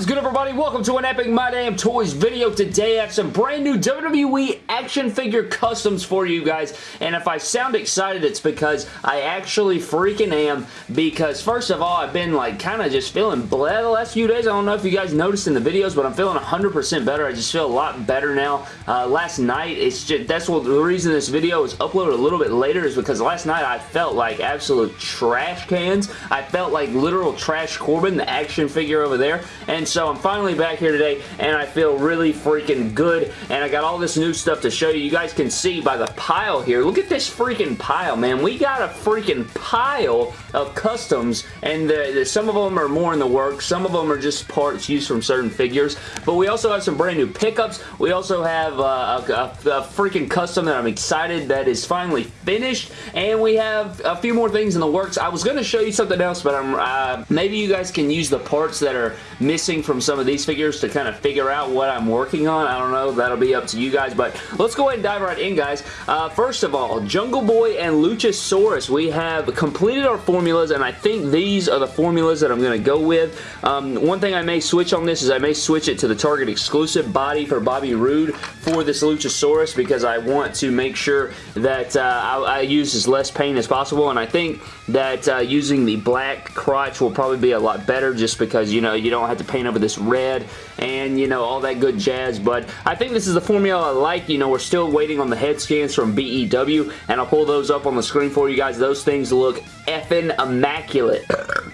is good everybody? Welcome to an Epic My Damn Toys video. Today I have some brand new WWE action figure customs for you guys and if I sound excited it's because I actually freaking am because first of all I've been like kind of just feeling bleh the last few days. I don't know if you guys noticed in the videos but I'm feeling 100% better. I just feel a lot better now. Uh, last night it's just that's what the reason this video was uploaded a little bit later is because last night I felt like absolute trash cans. I felt like literal trash Corbin the action figure over there and so I'm finally back here today and I feel really freaking good and I got all this new stuff to show you. You guys can see by the pile here. Look at this freaking pile, man. We got a freaking pile of customs and the, the, some of them are more in the works. Some of them are just parts used from certain figures. But we also have some brand new pickups. We also have uh, a, a, a freaking custom that I'm excited that is finally finished. And we have a few more things in the works. I was going to show you something else, but I'm uh, maybe you guys can use the parts that are missing from some of these figures to kind of figure out what I'm working on. I don't know. That'll be up to you guys. But let's go ahead and dive right in, guys. Uh, first of all, Jungle Boy and Luchasaurus. We have completed our formulas, and I think these are the formulas that I'm going to go with. Um, one thing I may switch on this is I may switch it to the Target exclusive body for Bobby Roode for this Luchasaurus because I want to make sure that uh, I, I, use as less paint as possible, and I think that uh, using the black crotch will probably be a lot better just because, you know, you don't have to paint over this red and, you know, all that good jazz, but I think this is the formula I like. You know, we're still waiting on the head scans from BEW, and I'll pull those up on the screen for you guys. Those things look effing immaculate.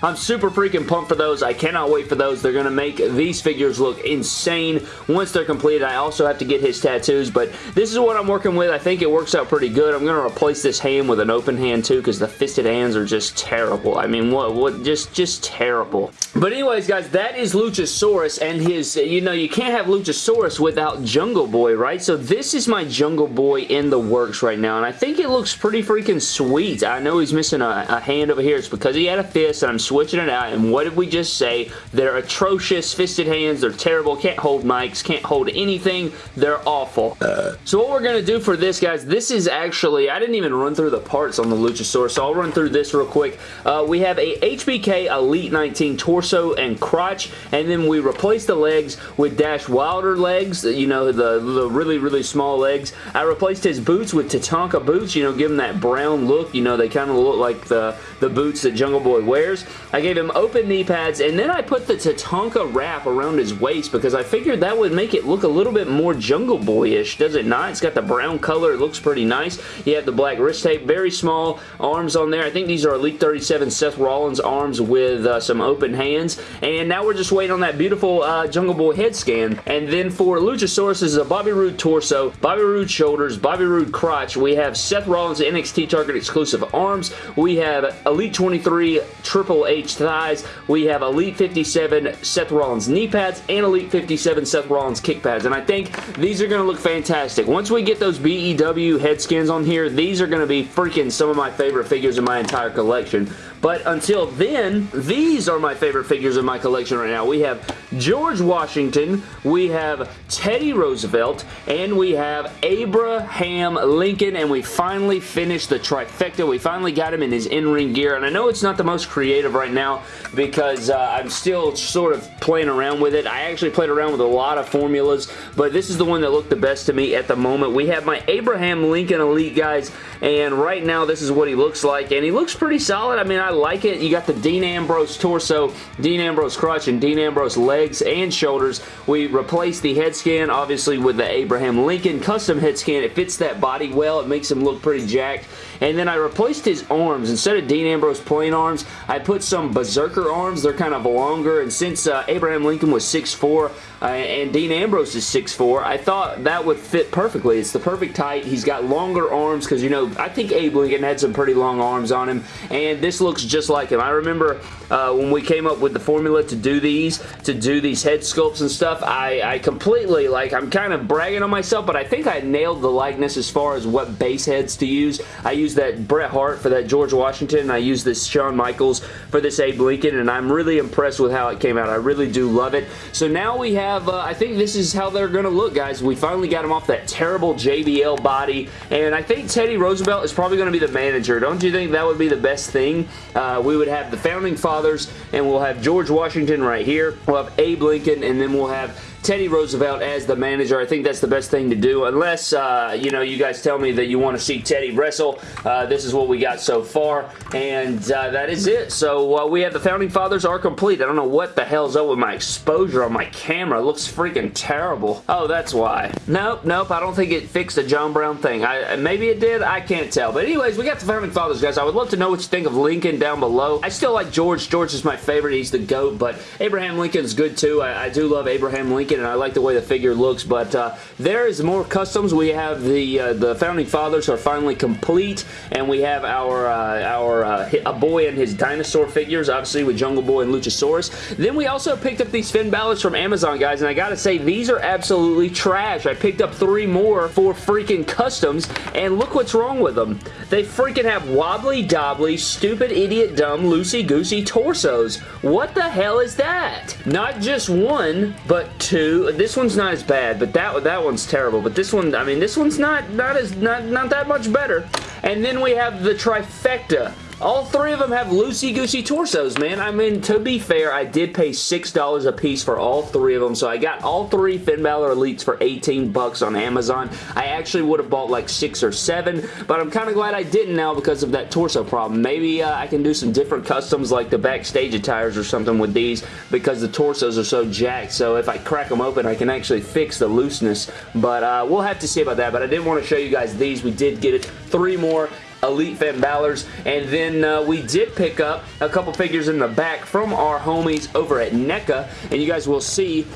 I'm super freaking pumped for those. I cannot wait for those. They're going to make these figures look insane once they're completed. I also have to get his tattoos, but this is what I'm working with. I think it works out pretty good. I'm going to replace this hand with an open hand too because the fisted hands are just terrible. I mean, what, what, just, just terrible. But anyways, guys, that is Luchasaurus and his, you know, you can't have Luchasaurus without Jungle Boy, right? So this is my Jungle Boy in the works right now, and I think it looks pretty freaking sweet. I know he's missing a, a hand over here. It's because he had a fist, and I'm switching it out, and what did we just say? They're atrocious, fisted hands, they're terrible, can't hold mics, can't hold anything, they're awful. Uh. So what we're going to do for this, guys, this is actually, I didn't even run through the parts on the Luchasaurus, so I'll run through this real quick. Uh, we have a HBK Elite 19 torso and crotch, and then we replace the legs with Dash Wilder legs, you know, the, the really, really small legs. I replaced his boots with Tatanka boots, you know, give him that brown look, you know, they kind of look like the, the boots that Jungle Boy wears. I gave him open knee pads, and then I put the Tatanka wrap around his waist because I figured that would make it look a little bit more Jungle Boy-ish, does it not? It's got the brown color. It looks pretty nice. You have the black wrist tape. Very small arms on there. I think these are Elite 37 Seth Rollins arms with uh, some open hands. And now we're just waiting on that beautiful uh, Jungle Boy head scan. And then for Luchasaurus, is a Bobby Roode torso, Bobby Roode shoulders, Bobby Roode crotch. We have Seth Rollins NXT Target exclusive arms. We have Elite 23 Triple H thighs. We have Elite 57 Seth Rollins knee pads and Elite 57 Seth Rollins kick pads. And I think these are going to look fantastic. Once we get those BEW head skins on here, these are going to be freaking some of my favorite figures in my entire collection. But until then, these are my favorite figures in my collection right now. We have George Washington, we have Teddy Roosevelt, and we have Abraham Lincoln, and we finally finished the trifecta. We finally got him in his in-ring gear, and I know it's not the most creative right now because uh, I'm still sort of playing around with it. I actually played around with a lot of formulas, but this is the one that looked the best to me at the moment. We have my Abraham Lincoln Elite, guys, and right now this is what he looks like, and he looks pretty solid. I mean, I like it. You got the Dean Ambrose torso, Dean Ambrose crotch, and Dean Ambrose legs and shoulders. We replaced the head scan, obviously, with the Abraham Lincoln custom head scan. It fits that body well. It makes him look pretty jacked. And then I replaced his arms. Instead of Dean Ambrose plain arms, I put some Berzerker arms. They're kind of longer, and since uh, Abraham Lincoln was 6'4", uh, and Dean Ambrose is 6'4", I thought that would fit perfectly. It's the perfect height. He's got longer arms because, you know, I think Abe Lincoln had some pretty long arms on him, and this looks just like him. I remember uh, when we came up with the formula to do these, to do these head sculpts and stuff, I, I completely, like, I'm kind of bragging on myself, but I think I nailed the likeness as far as what base heads to use. I used that Bret Hart for that George Washington, I used this Shawn Michaels for this Abe Lincoln, and I'm really impressed with how it came out. I really do love it. So now we have, uh, I think this is how they're going to look, guys. We finally got him off that terrible JBL body, and I think Teddy Roosevelt is probably going to be the manager. Don't you think that would be the best thing? uh, we would have the Founding Fathers, and we'll have George Washington right here. We'll have Abe Lincoln, and then we'll have Teddy Roosevelt as the manager. I think that's the best thing to do unless, uh, you know, you guys tell me that you want to see Teddy wrestle. Uh, this is what we got so far, and uh, that is it. So uh, we have the Founding Fathers are complete. I don't know what the hell's up with my exposure on my camera. It looks freaking terrible. Oh, that's why. Nope, nope. I don't think it fixed the John Brown thing. I, maybe it did. I can't tell. But anyways, we got the Founding Fathers, guys. I would love to know what you think of Lincoln down below. I still like George. George is my favorite. He's the GOAT, but Abraham Lincoln's good too. I, I do love Abraham Lincoln and I like the way the figure looks, but uh, there is more customs. We have the uh, the Founding Fathers are finally complete, and we have our uh, our uh, a boy and his dinosaur figures, obviously with Jungle Boy and Luchasaurus. Then we also picked up these Finn Balor's from Amazon, guys, and I gotta say, these are absolutely trash. I picked up three more for freaking customs, and look what's wrong with them. They freaking have wobbly dobbly, stupid idiot dumb, loosey-goosey torsos. What the hell is that? Not just one, but two. This one's not as bad, but that that one's terrible. But this one, I mean, this one's not not as not not that much better. And then we have the trifecta all three of them have loosey-goosey torsos, man. I mean, to be fair, I did pay $6 a piece for all three of them, so I got all three Finn Balor Elites for 18 bucks on Amazon. I actually would have bought like six or seven, but I'm kind of glad I didn't now because of that torso problem. Maybe uh, I can do some different customs like the backstage attires or something with these because the torsos are so jacked, so if I crack them open, I can actually fix the looseness, but uh, we'll have to see about that, but I did want to show you guys these. We did get it. Three more Elite Finn Balor's. And then uh, we did pick up a couple figures in the back from our homies over at NECA. And you guys will see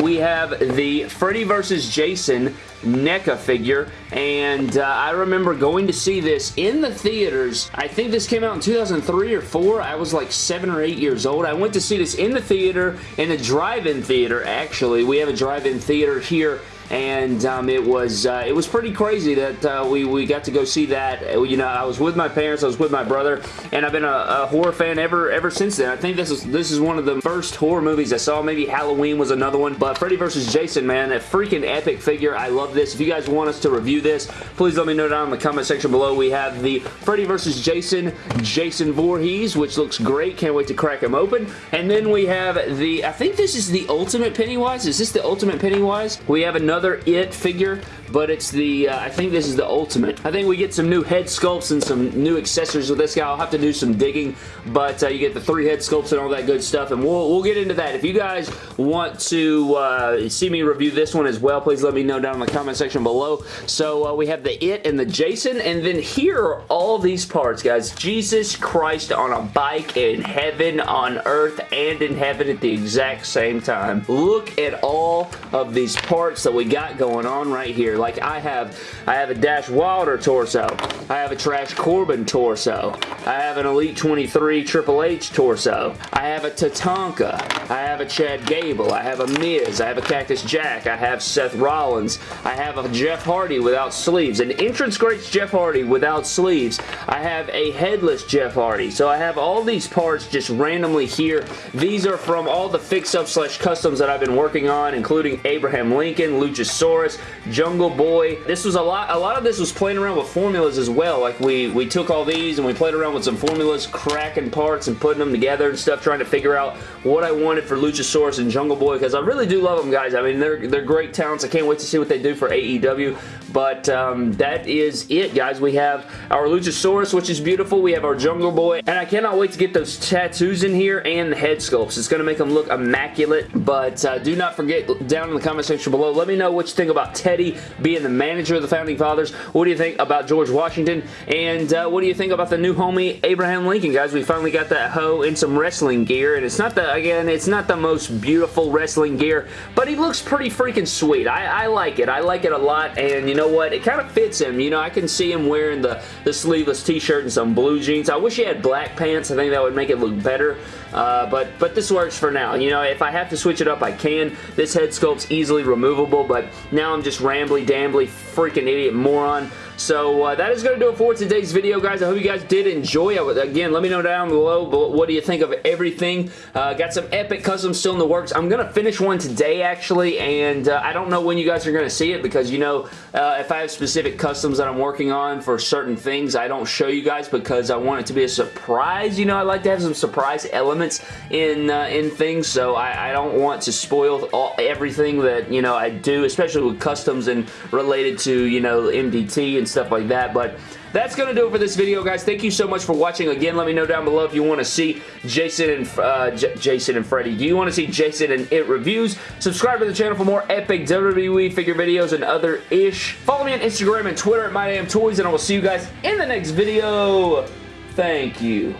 we have the Freddy vs. Jason NECA figure and uh, I remember going to see this in the theaters. I think this came out in 2003 or 4. I was like 7 or 8 years old. I went to see this in the theater, in a drive-in theater actually. We have a drive-in theater here and um, it was uh, it was pretty crazy that uh, we, we got to go see that. You know, I was with my parents, I was with my brother, and I've been a, a, horror fan ever ever since then. I think this is this is one of the first horror movies I saw. Maybe Halloween was another one, but Freddy vs. Jason, man, a freaking epic figure. I love this. If you guys want us to review this, please let me know down in the comment section below. We have the Freddy vs. Jason, Jason Voorhees, which looks great. Can't wait to crack him open. And then we have the, I think this is the Ultimate Pennywise. Is this the Ultimate Pennywise? We have another another It figure but it's the, uh, I think this is the Ultimate. I think we get some new head sculpts and some new accessories with this guy. I'll have to do some digging, but uh, you get the three head sculpts and all that good stuff, and we'll, we'll get into that. If you guys want to uh, see me review this one as well, please let me know down in the comment section below. So uh, we have the It and the Jason, and then here are all these parts, guys. Jesus Christ on a bike in heaven, on earth, and in heaven at the exact same time. Look at all of these parts that we got going on right here. Like I have, I have a Dash Wilder torso. I have a Trash Corbin torso. I have an Elite 23 Triple H torso. I have a Tatanka. I have a Chad Gable. I have a Miz. I have a Cactus Jack. I have Seth Rollins. I have a Jeff Hardy without sleeves. An entrance greats Jeff Hardy without sleeves. I have a headless Jeff Hardy. So I have all these parts just randomly here. These are from all the fix-up slash customs that I've been working on, including Abraham Lincoln, Luchasaurus, Jungle Boy. This was a lot, a lot of this was playing around with formulas as well. Like we, we took all these and we played around with some formulas, cracking parts and putting them together and stuff, trying to figure out what I wanted for Luchasaurus and Jungle Boy because I really do love them, guys. I mean, they're, they're great talents. I can't wait to see what they do for AEW. But um, that is it, guys. We have our Luchasaurus, which is beautiful. We have our Jungle Boy. And I cannot wait to get those tattoos in here and the head sculpts. It's going to make them look immaculate. But uh, do not forget, down in the comment section below, let me know what you think about Teddy being the manager of the Founding Fathers. What do you think about George Washington? And uh, what do you think about the new homie, Abraham Lincoln, guys? We finally got that hoe in some wrestling gear. And it's not the, again, it's not the most beautiful wrestling gear, but he looks pretty freaking sweet. I, I like it. I like it a lot. And you know what? It kind of fits him. You know, I can see him wearing the, the sleeveless t-shirt and some blue jeans. I wish he had black pants. I think that would make it look better. Uh, but, but this works for now. You know, if I have to switch it up, I can. This head sculpt's easily removable, but now I'm just rambly, dambly, freaking idiot moron. So uh, that is going to do it for today's video, guys. I hope you guys did enjoy it. Again, let me know down below what do you think of everything. Uh, got some epic customs still in the works. I'm going to finish one today, actually, and uh, I don't know when you guys are going to see it because, you know, uh, if I have specific customs that I'm working on for certain things, I don't show you guys because I want it to be a surprise. You know, I like to have some surprise elements in uh, in things, so I, I don't want to spoil all, everything that, you know, I especially with customs and related to, you know, MDT and stuff like that, but that's going to do it for this video, guys. Thank you so much for watching. Again, let me know down below if you want to see Jason and uh, Jason and Freddy. Do you want to see Jason and It reviews? Subscribe to the channel for more epic WWE figure videos and other ish. Follow me on Instagram and Twitter at MyDamnToys, and I will see you guys in the next video. Thank you.